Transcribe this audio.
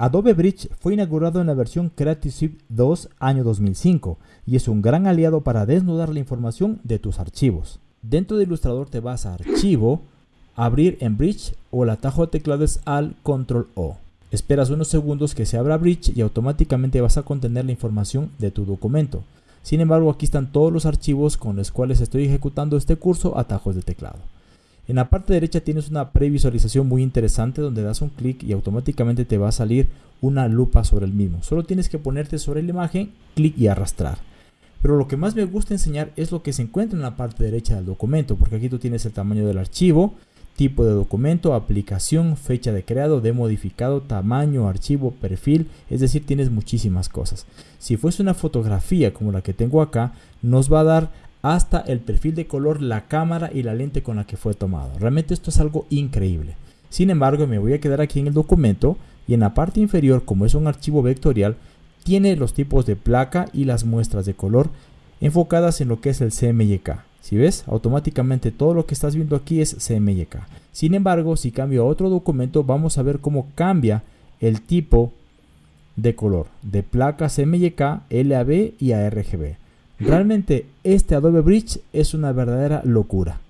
Adobe Bridge fue inaugurado en la versión Creative Suite 2 año 2005 y es un gran aliado para desnudar la información de tus archivos. Dentro de Illustrator te vas a Archivo, Abrir en Bridge o el atajo de teclado es Alt Control O. Esperas unos segundos que se abra Bridge y automáticamente vas a contener la información de tu documento. Sin embargo, aquí están todos los archivos con los cuales estoy ejecutando este curso atajos de teclado. En la parte derecha tienes una previsualización muy interesante donde das un clic y automáticamente te va a salir una lupa sobre el mismo. Solo tienes que ponerte sobre la imagen, clic y arrastrar. Pero lo que más me gusta enseñar es lo que se encuentra en la parte derecha del documento, porque aquí tú tienes el tamaño del archivo, tipo de documento, aplicación, fecha de creado, de modificado, tamaño, archivo, perfil, es decir, tienes muchísimas cosas. Si fuese una fotografía como la que tengo acá, nos va a dar hasta el perfil de color, la cámara y la lente con la que fue tomado. Realmente esto es algo increíble. Sin embargo, me voy a quedar aquí en el documento y en la parte inferior, como es un archivo vectorial, tiene los tipos de placa y las muestras de color enfocadas en lo que es el CMYK. Si ves, automáticamente todo lo que estás viendo aquí es CMYK. Sin embargo, si cambio a otro documento, vamos a ver cómo cambia el tipo de color de placa CMYK, LAB y ARGB. Realmente este Adobe Bridge es una verdadera locura.